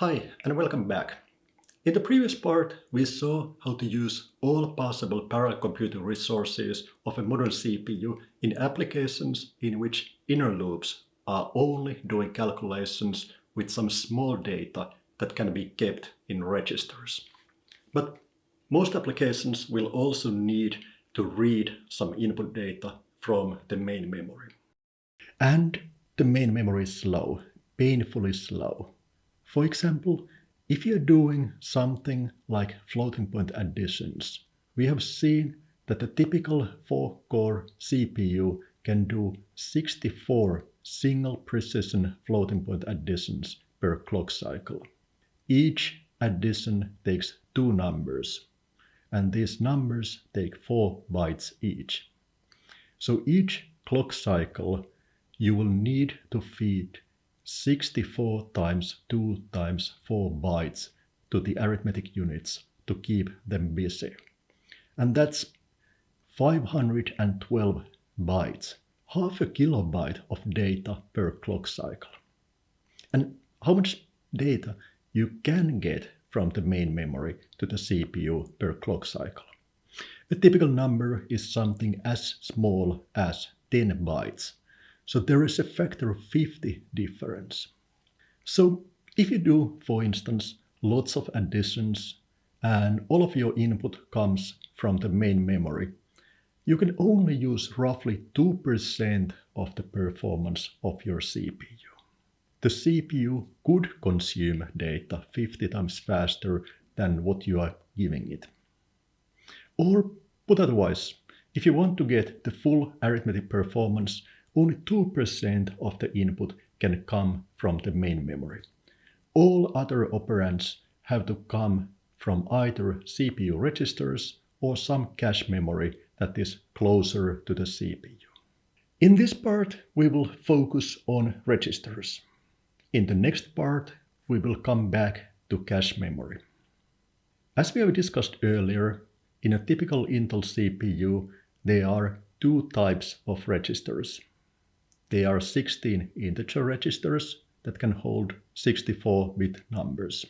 Hi and welcome back. In the previous part we saw how to use all possible parallel computing resources of a modern CPU in applications in which inner loops are only doing calculations with some small data that can be kept in registers. But most applications will also need to read some input data from the main memory. And the main memory is slow, painfully slow. For example, if you're doing something like floating point additions, we have seen that a typical 4-core CPU can do 64 single precision floating point additions per clock cycle. Each addition takes two numbers, and these numbers take 4 bytes each. So each clock cycle you will need to feed 64 times 2 times 4 bytes to the arithmetic units to keep them busy. And that's 512 bytes, half a kilobyte of data per clock cycle. And how much data you can get from the main memory to the CPU per clock cycle. A typical number is something as small as 10 bytes. So there is a factor of 50 difference. So if you do, for instance, lots of additions and all of your input comes from the main memory, you can only use roughly 2% of the performance of your CPU the CPU could consume data 50 times faster than what you are giving it. Or put otherwise, if you want to get the full arithmetic performance, only 2% of the input can come from the main memory. All other operands have to come from either CPU registers or some cache memory that is closer to the CPU. In this part, we will focus on registers. In the next part, we will come back to cache memory. As we have discussed earlier, in a typical Intel CPU, there are two types of registers. There are 16 integer registers that can hold 64-bit numbers.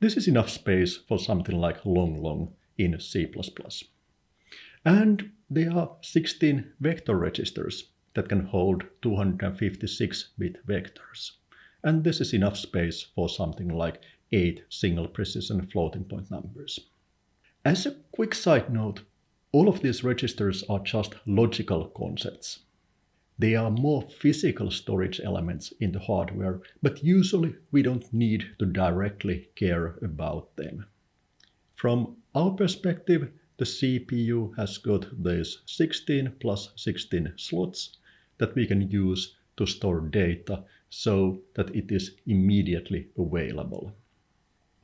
This is enough space for something like long long in C++. And there are 16 vector registers that can hold 256-bit vectors and this is enough space for something like 8 single precision floating point numbers. As a quick side note, all of these registers are just logical concepts. They are more physical storage elements in the hardware, but usually we don't need to directly care about them. From our perspective, the CPU has got these 16 plus 16 slots that we can use to store data so that it is immediately available.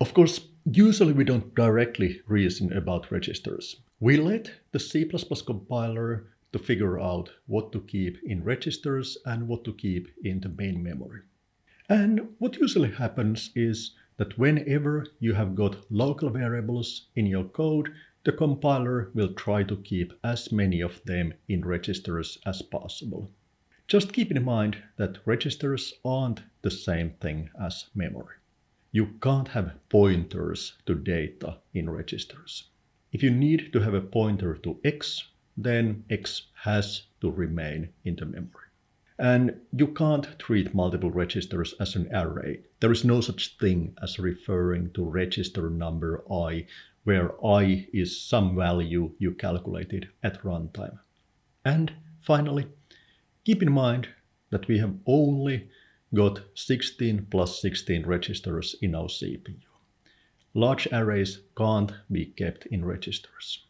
Of course, usually we don't directly reason about registers. We let the C++ compiler to figure out what to keep in registers and what to keep in the main memory. And what usually happens is that whenever you have got local variables in your code, the compiler will try to keep as many of them in registers as possible. Just keep in mind that registers aren't the same thing as memory. You can't have pointers to data in registers. If you need to have a pointer to x, then x has to remain in the memory. And you can't treat multiple registers as an array. There is no such thing as referring to register number i, where i is some value you calculated at runtime. And finally, Keep in mind that we have only got 16 plus 16 registers in our CPU. Large arrays can't be kept in registers.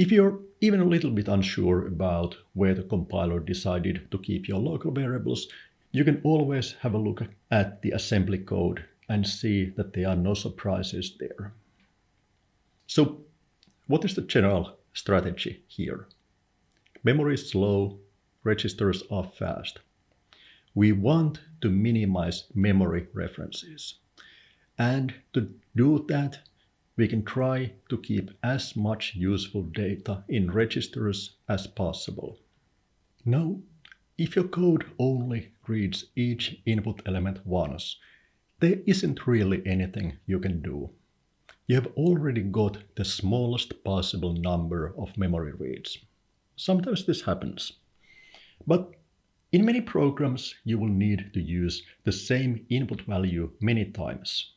If you're even a little bit unsure about where the compiler decided to keep your local variables, you can always have a look at the assembly code and see that there are no surprises there. So what is the general strategy here? Memory is slow, registers are fast. We want to minimize memory references. And to do that, we can try to keep as much useful data in registers as possible. Now, if your code only reads each input element once, there isn't really anything you can do. You have already got the smallest possible number of memory reads. Sometimes this happens. But in many programs, you will need to use the same input value many times.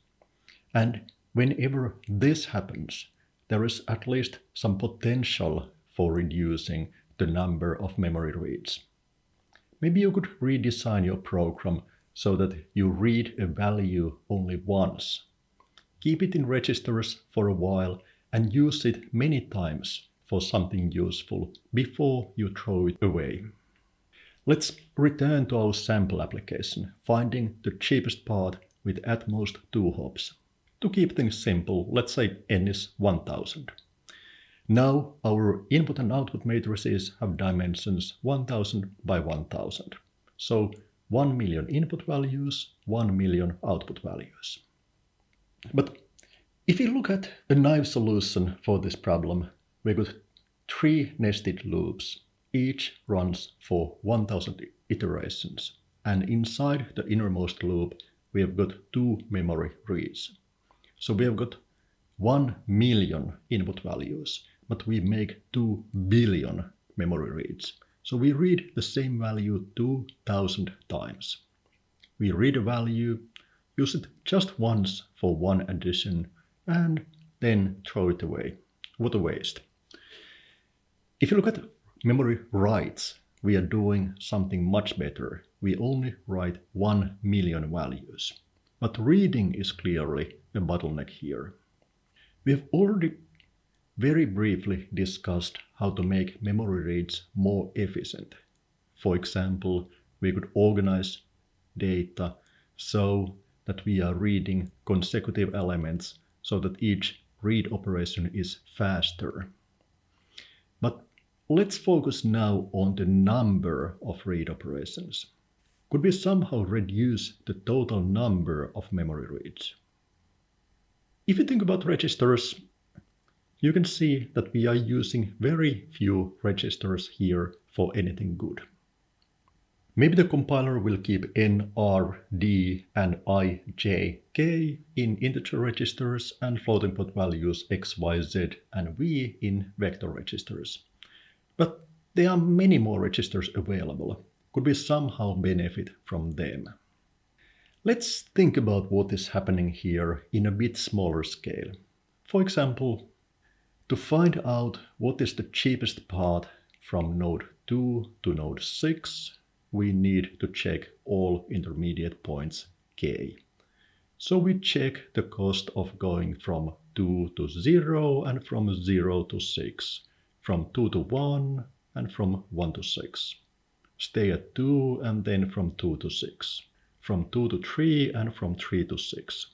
And whenever this happens, there is at least some potential for reducing the number of memory reads. Maybe you could redesign your program so that you read a value only once. Keep it in registers for a while and use it many times for something useful before you throw it away. Let's return to our sample application, finding the cheapest part with at most two hops. To keep things simple, let's say n is 1000. Now our input and output matrices have dimensions 1000 by 1000. So 1 million input values, 1 million output values. But if you look at a naive solution for this problem, we got three nested loops each runs for 1000 iterations. And inside the innermost loop, we have got two memory reads. So we have got 1 million input values, but we make 2 billion memory reads. So we read the same value 2000 times. We read a value, use it just once for one addition, and then throw it away. What a waste. If you look at memory writes, we are doing something much better. We only write 1 million values. But reading is clearly a bottleneck here. We have already very briefly discussed how to make memory reads more efficient. For example, we could organize data so that we are reading consecutive elements so that each read operation is faster. But Let's focus now on the number of read operations. Could we somehow reduce the total number of memory reads? If you think about registers, you can see that we are using very few registers here for anything good. Maybe the compiler will keep n, r, d, and i, j, k in integer registers and floating point values x, y, z, and v in vector registers. But there are many more registers available. Could we somehow benefit from them? Let's think about what is happening here in a bit smaller scale. For example, to find out what is the cheapest path from node 2 to node 6, we need to check all intermediate points k. So we check the cost of going from 2 to 0 and from 0 to 6 from 2 to 1 and from 1 to 6. Stay at 2 and then from 2 to 6. From 2 to 3 and from 3 to 6.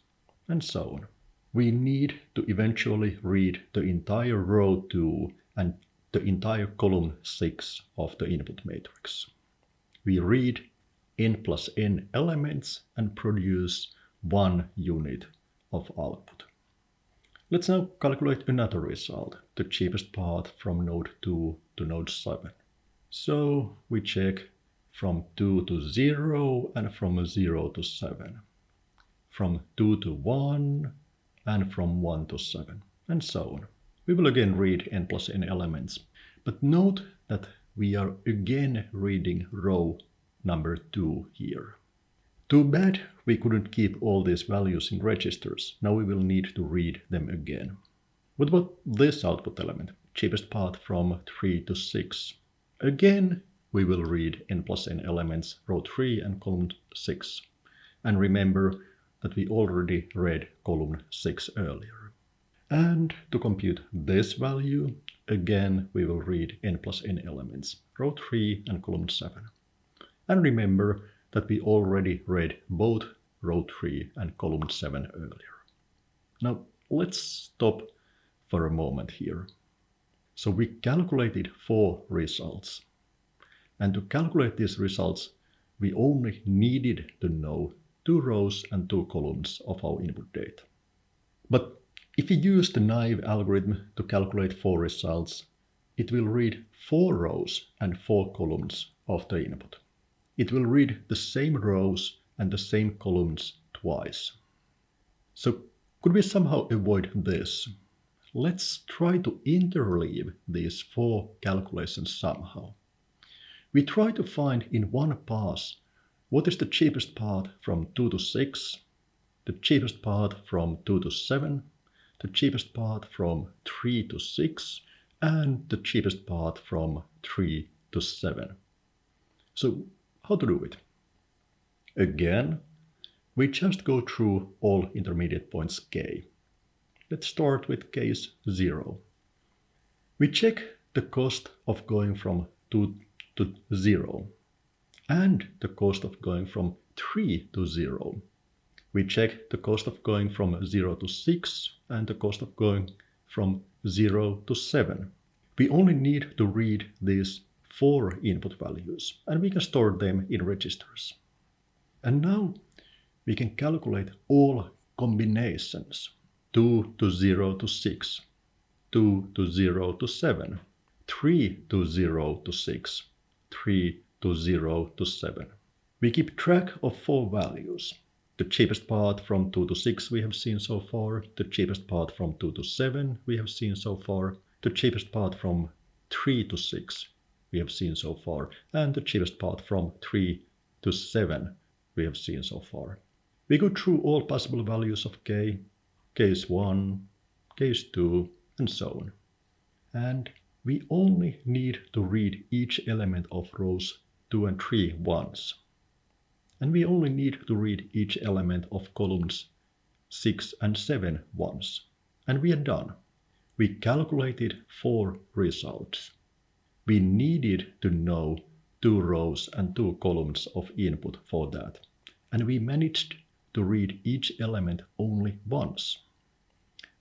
And so on. We need to eventually read the entire row 2 and the entire column 6 of the input matrix. We read n plus n elements and produce one unit of output. Let's now calculate another result, the cheapest path from node 2 to node 7. So we check from 2 to 0 and from 0 to 7, from 2 to 1 and from 1 to 7, and so on. We will again read n plus n elements, but note that we are again reading row number 2 here. Too bad we couldn't keep all these values in registers. Now we will need to read them again. What about this output element? Cheapest path from 3 to 6. Again, we will read n plus n elements, row 3 and column 6. And remember that we already read column 6 earlier. And to compute this value, again we will read n plus n elements, row 3 and column 7. And remember that we already read both row 3 and column 7 earlier. Now let's stop for a moment here. So we calculated four results. And to calculate these results, we only needed to know two rows and two columns of our input data. But if we use the naive algorithm to calculate four results, it will read four rows and four columns of the input. It will read the same rows and the same columns twice. So could we somehow avoid this? Let's try to interleave these four calculations somehow. We try to find in one pass what is the cheapest path from 2 to 6, the cheapest path from 2 to 7, the cheapest path from 3 to 6, and the cheapest path from 3 to 7. So how to do it? Again, we just go through all intermediate points k. Let's start with case 0. We check the cost of going from 2 to 0 and the cost of going from 3 to 0. We check the cost of going from 0 to 6 and the cost of going from 0 to 7. We only need to read these four input values and we can store them in registers. And now we can calculate all combinations 2 to 0 to 6, 2 to 0 to 7, 3 to 0 to 6, 3 to 0 to 7. We keep track of four values. The cheapest part from 2 to 6 we have seen so far, the cheapest part from 2 to 7 we have seen so far, the cheapest part from 3 to 6 we have seen so far, and the cheapest part from 3 to 7 we have seen so far. We go through all possible values of k, case 1, case 2, and so on. And we only need to read each element of rows 2 and 3 once. And we only need to read each element of columns 6 and 7 once. And we are done. We calculated four results. We needed to know two rows and two columns of input for that. And we managed to read each element only once.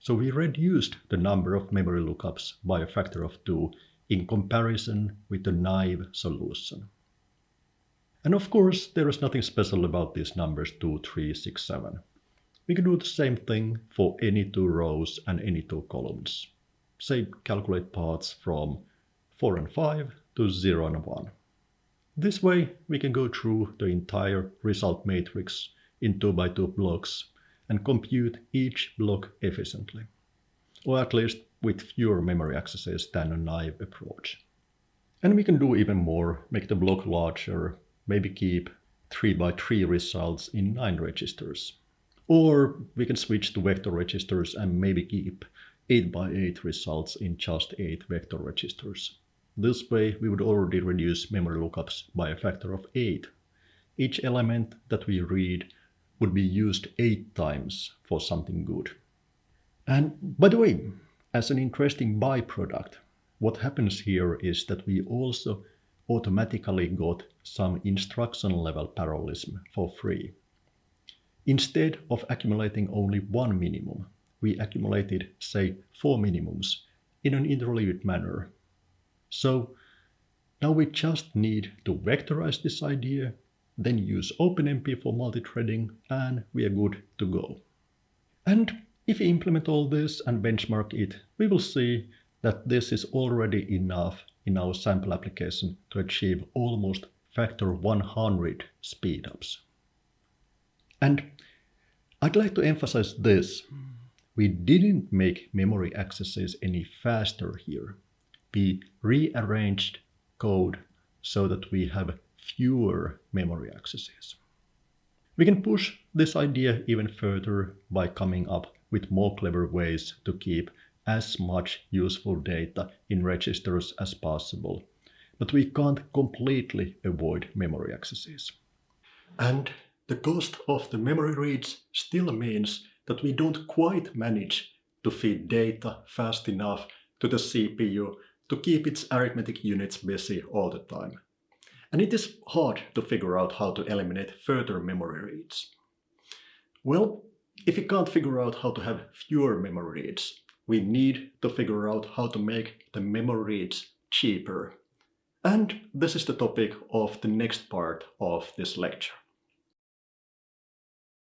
So we reduced the number of memory lookups by a factor of 2 in comparison with the naive solution. And of course, there is nothing special about these numbers 2, 3, 6, 7. We can do the same thing for any two rows and any two columns. Say calculate parts from 4 and 5 to 0 and 1. This way we can go through the entire result matrix in 2 by 2 blocks and compute each block efficiently, or at least with fewer memory accesses than a naive approach. And we can do even more, make the block larger, maybe keep 3 by 3 results in 9 registers. Or we can switch to vector registers and maybe keep 8 by 8 results in just 8 vector registers. This way we would already reduce memory lookups by a factor of 8. Each element that we read would be used 8 times for something good. And by the way, as an interesting byproduct, what happens here is that we also automatically got some instruction level parallelism for free. Instead of accumulating only one minimum, we accumulated, say, four minimums in an interleaved manner. So now we just need to vectorize this idea, then use OpenMP for multi-threading, and we are good to go. And if we implement all this and benchmark it, we will see that this is already enough in our sample application to achieve almost factor 100 speedups. And I'd like to emphasize this. We didn't make memory accesses any faster here. We rearranged code so that we have fewer memory accesses. We can push this idea even further by coming up with more clever ways to keep as much useful data in registers as possible, but we can't completely avoid memory accesses. And the cost of the memory reads still means that we don't quite manage to feed data fast enough to the CPU to keep its arithmetic units busy all the time. And it is hard to figure out how to eliminate further memory reads. Well, if you can't figure out how to have fewer memory reads, we need to figure out how to make the memory reads cheaper. And this is the topic of the next part of this lecture.